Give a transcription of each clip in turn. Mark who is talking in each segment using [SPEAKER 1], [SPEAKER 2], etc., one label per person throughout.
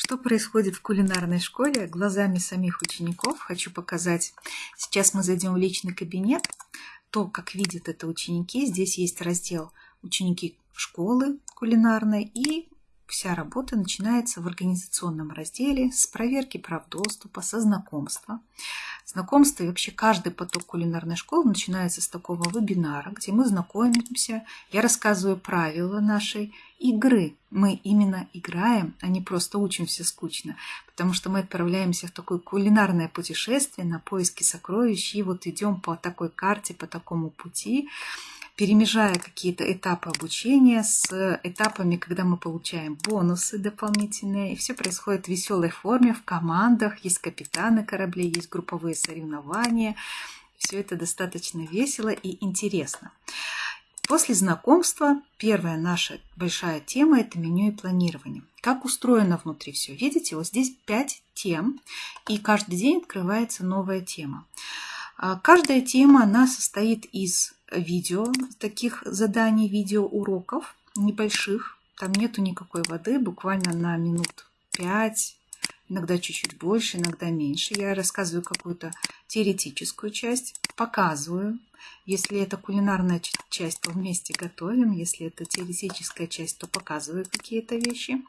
[SPEAKER 1] Что происходит в кулинарной школе глазами самих учеников, хочу показать. Сейчас мы зайдем в личный кабинет. То, как видят это ученики, здесь есть раздел «Ученики школы кулинарной» и вся работа начинается в организационном разделе с проверки прав доступа, со знакомства. Знакомство и вообще каждый поток кулинарной школы начинается с такого вебинара, где мы знакомимся, я рассказываю правила нашей игры. Мы именно играем, а не просто учимся скучно, потому что мы отправляемся в такое кулинарное путешествие на поиски сокровищ, и вот идем по такой карте, по такому пути, перемежая какие-то этапы обучения с этапами, когда мы получаем бонусы дополнительные. И все происходит в веселой форме, в командах. Есть капитаны кораблей, есть групповые соревнования. Все это достаточно весело и интересно. После знакомства первая наша большая тема – это меню и планирование. Как устроено внутри все? Видите, вот здесь 5 тем, и каждый день открывается новая тема. А каждая тема, она состоит из видео, таких заданий, видео уроков небольших. Там нету никакой воды, буквально на минут 5, иногда чуть-чуть больше, иногда меньше. Я рассказываю какую-то теоретическую часть, показываю. Если это кулинарная часть, то вместе готовим. Если это теоретическая часть, то показываю какие-то вещи.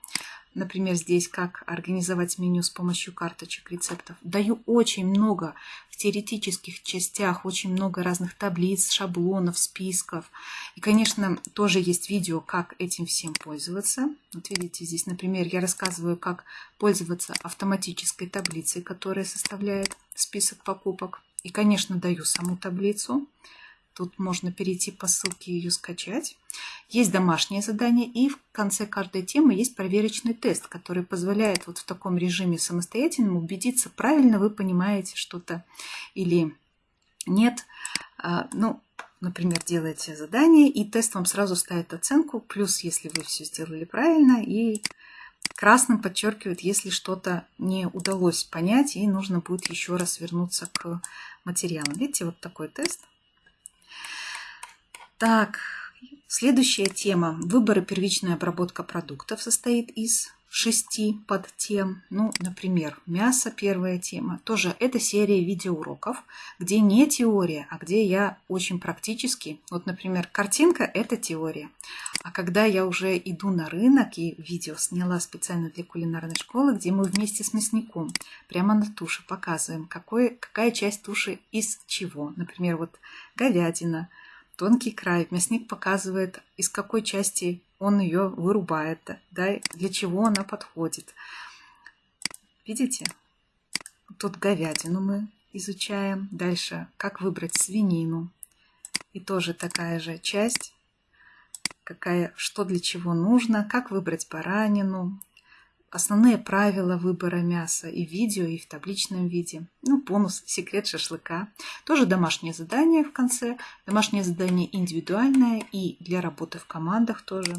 [SPEAKER 1] Например, здесь как организовать меню с помощью карточек рецептов. Даю очень много в теоретических частях, очень много разных таблиц, шаблонов, списков. И, конечно, тоже есть видео, как этим всем пользоваться. Вот видите, здесь, например, я рассказываю, как пользоваться автоматической таблицей, которая составляет список покупок. И, конечно, даю саму таблицу. Тут можно перейти по ссылке и ее скачать. Есть домашнее задание, и в конце каждой темы есть проверочный тест, который позволяет вот в таком режиме самостоятельно убедиться, правильно вы понимаете что-то или нет. А, ну, например, делаете задание, и тест вам сразу ставит оценку, плюс, если вы все сделали правильно, и красным подчеркивает, если что-то не удалось понять, и нужно будет еще раз вернуться к материалам. Видите, вот такой тест. Так, следующая тема. Выбор и первичная обработка продуктов состоит из шести подтем. Ну, например, мясо первая тема. Тоже это серия видеоуроков, где не теория, а где я очень практически. Вот, например, картинка – это теория. А когда я уже иду на рынок и видео сняла специально для кулинарной школы, где мы вместе с мясником прямо на туше показываем, какой, какая часть туши из чего. Например, вот говядина – тонкий край. Мясник показывает, из какой части он ее вырубает, да, для чего она подходит. Видите? Тут говядину мы изучаем. Дальше, как выбрать свинину. И тоже такая же часть, какая, что для чего нужно, как выбрать баранину, основные правила выбора мяса и в видео, и в табличном виде. Ну, бонус «Секрет шашлыка». Тоже домашнее задание в конце. Домашнее задание индивидуальное и для работы в командах тоже.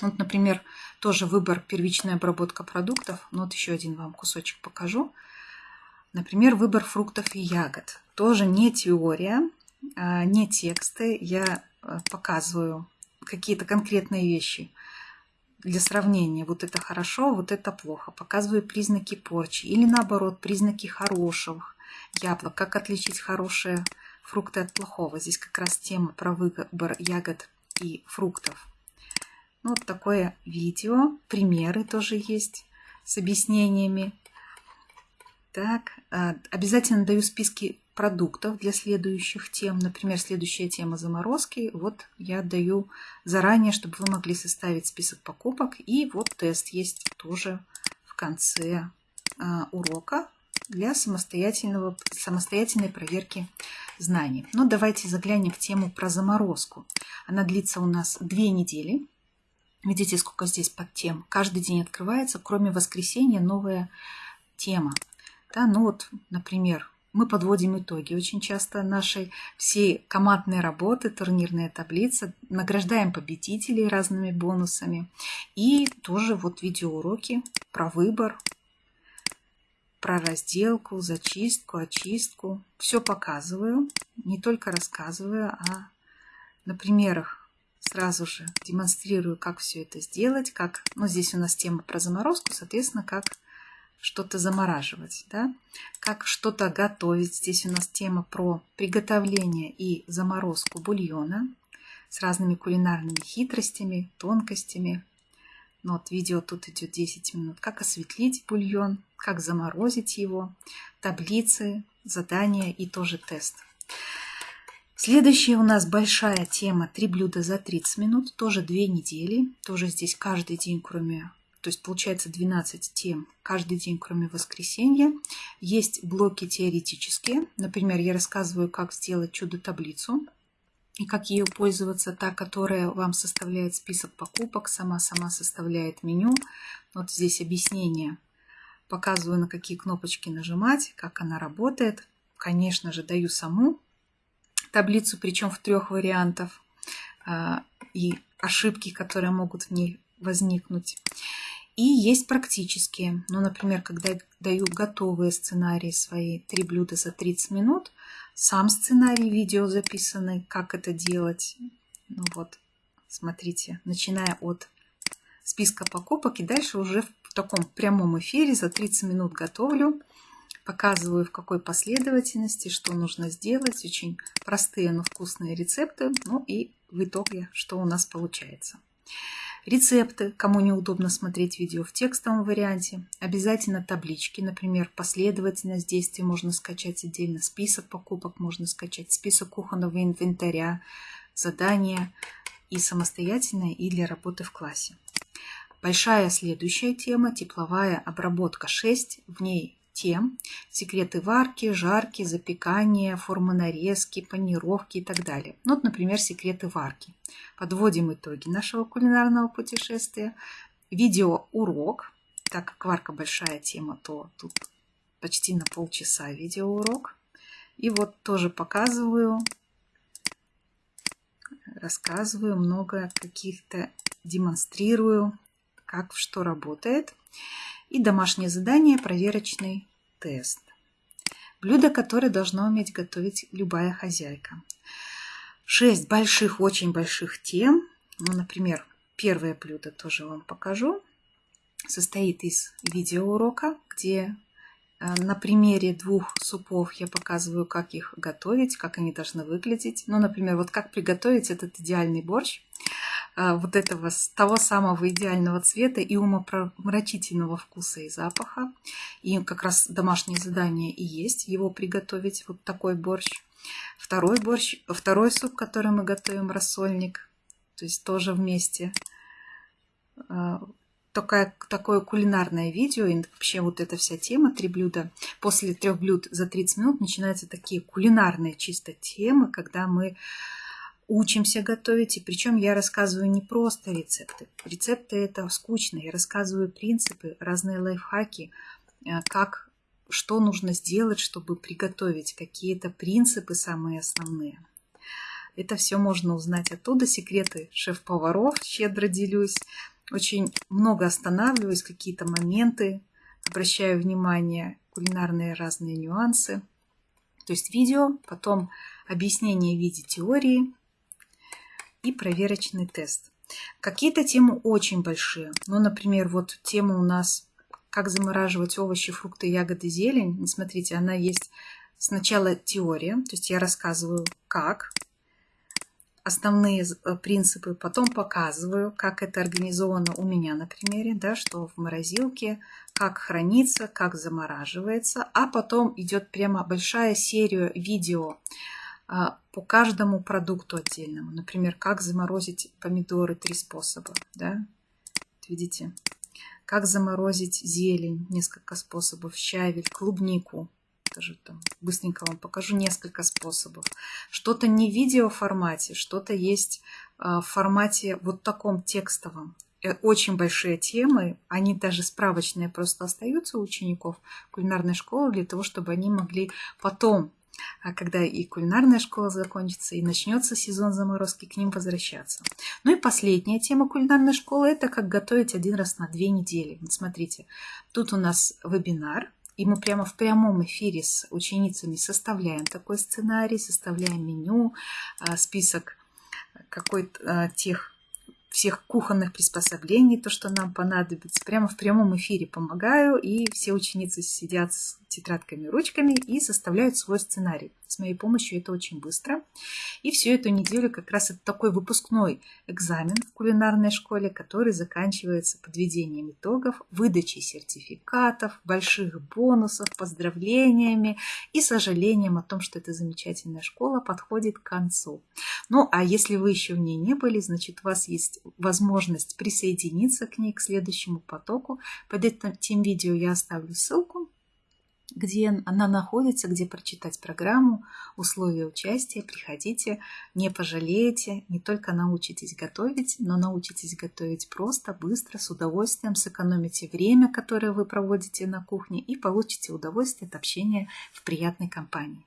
[SPEAKER 1] Вот, например, тоже выбор первичная обработка продуктов. Ну, вот еще один вам кусочек покажу. Например, выбор фруктов и ягод. Тоже не теория, а не тексты. Я э, показываю какие-то конкретные вещи – для сравнения, вот это хорошо, вот это плохо. Показываю признаки порчи. Или наоборот, признаки хороших яблок. Как отличить хорошие фрукты от плохого. Здесь как раз тема про выбор ягод и фруктов. Ну, вот такое видео. Примеры тоже есть с объяснениями. Так, а, обязательно даю списки продуктов для следующих тем. Например, следующая тема заморозки. Вот я даю заранее, чтобы вы могли составить список покупок. И вот тест есть тоже в конце а, урока для самостоятельного, самостоятельной проверки знаний. Но давайте заглянем в тему про заморозку. Она длится у нас две недели. Видите, сколько здесь под тем. Каждый день открывается, кроме воскресенья, новая тема. Да, ну вот, например, мы подводим итоги очень часто нашей всей командной работы, турнирная таблица, награждаем победителей разными бонусами. И тоже вот видеоуроки про выбор, про разделку, зачистку, очистку. Все показываю, не только рассказываю, а на примерах сразу же демонстрирую, как все это сделать, как, ну, здесь у нас тема про заморозку, соответственно, как что-то замораживать, да, как что-то готовить. Здесь у нас тема про приготовление и заморозку бульона с разными кулинарными хитростями, тонкостями. Ну, вот видео тут идет 10 минут. Как осветлить бульон, как заморозить его, таблицы, задания и тоже тест. Следующая у нас большая тема «Три блюда за 30 минут». Тоже две недели. Тоже здесь каждый день, кроме то есть получается 12 тем каждый день, кроме воскресенья. Есть блоки теоретические. Например, я рассказываю, как сделать чудо-таблицу и как ею пользоваться. Та, которая вам составляет список покупок, сама-сама составляет меню. Вот здесь объяснение. Показываю, на какие кнопочки нажимать, как она работает. Конечно же, даю саму таблицу, причем в трех вариантах. А, и ошибки, которые могут в ней возникнуть. И есть практические. Ну, например, когда я даю готовые сценарии свои, три блюда за 30 минут, сам сценарий, видео записанный, как это делать. Ну вот, смотрите, начиная от списка покупок и дальше уже в таком прямом эфире за 30 минут готовлю, показываю в какой последовательности, что нужно сделать. Очень простые, но вкусные рецепты. Ну и в итоге, что у нас получается. Рецепты, кому неудобно смотреть видео в текстовом варианте. Обязательно таблички, например, последовательность действий можно скачать отдельно, список покупок можно скачать, список кухонного инвентаря, задания и самостоятельно, и для работы в классе. Большая следующая тема – тепловая обработка 6. В ней тем, секреты варки, жарки, запекания, формы нарезки, панировки и так далее. Ну, вот, например, секреты варки. Подводим итоги нашего кулинарного путешествия. Видео урок, так как варка большая тема, то тут почти на полчаса видеоурок. И вот тоже показываю, рассказываю много каких-то, демонстрирую, как что работает. И домашнее задание, проверочный тест. Блюдо, которое должна уметь готовить любая хозяйка. Шесть больших, очень больших тем. Ну, например, первое блюдо тоже вам покажу. Состоит из видеоурока, где э, на примере двух супов я показываю, как их готовить, как они должны выглядеть. Ну, например, вот как приготовить этот идеальный борщ. А, вот этого того самого идеального цвета и умопромрачительного вкуса и запаха. И как раз домашнее задание и есть его приготовить, вот такой борщ. Второй борщ, второй суп, который мы готовим, рассольник, то есть тоже вместе. А, такое, такое кулинарное видео и вообще вот эта вся тема, три блюда. После трех блюд за 30 минут начинаются такие кулинарные чисто темы, когда мы учимся готовить, и причем я рассказываю не просто рецепты. Рецепты это скучно, я рассказываю принципы, разные лайфхаки, э, как, что нужно сделать, чтобы приготовить, какие-то принципы самые основные. Это все можно узнать оттуда, секреты шеф-поваров, щедро делюсь. Очень много останавливаюсь, какие-то моменты, обращаю внимание, кулинарные разные нюансы. То есть видео, потом объяснение в виде теории, и проверочный тест. Какие-то темы очень большие. Ну, например, вот тема у нас «Как замораживать овощи, фрукты, ягоды, зелень». Смотрите, она есть сначала теория, то есть я рассказываю, как, основные э, принципы, потом показываю, как это организовано у меня на примере, да, что в морозилке, как хранится, как замораживается, а потом идет прямо большая серия видео по каждому продукту отдельному. Например, как заморозить помидоры, три способа. Да? Видите? Как заморозить зелень, несколько способов. Щавель, клубнику. Тоже там быстренько вам покажу несколько способов. Что-то не в видеоформате, что-то есть а, в формате вот таком текстовом э, очень большие темы, они даже справочные просто остаются у учеников кулинарной школы для того, чтобы они могли потом а когда и кулинарная школа закончится, и начнется сезон заморозки, к ним возвращаться. Ну и последняя тема кулинарной школы – это как готовить один раз на две недели. Вот смотрите, тут у нас вебинар, и мы прямо в прямом эфире с ученицами составляем такой сценарий, составляем меню, а, список какой-то тех всех кухонных приспособлений, то, что нам понадобится. Прямо в прямом эфире помогаю, и все ученицы сидят с тетрадками, ручками и составляют свой сценарий. С моей помощью это очень быстро. И всю эту неделю как раз это такой выпускной экзамен в кулинарной школе, который заканчивается подведением итогов, выдачей сертификатов, больших бонусов, поздравлениями и сожалением о том, что эта замечательная школа подходит к концу. Ну, а если вы еще в ней не были, значит, у вас есть возможность присоединиться к ней, к следующему потоку. Под этим видео я оставлю ссылку где она находится, где прочитать программу, условия участия. Приходите, не пожалеете, не только научитесь готовить, но научитесь готовить просто, быстро, с удовольствием, сэкономите время, которое вы проводите на кухне и получите удовольствие от общения в приятной компании.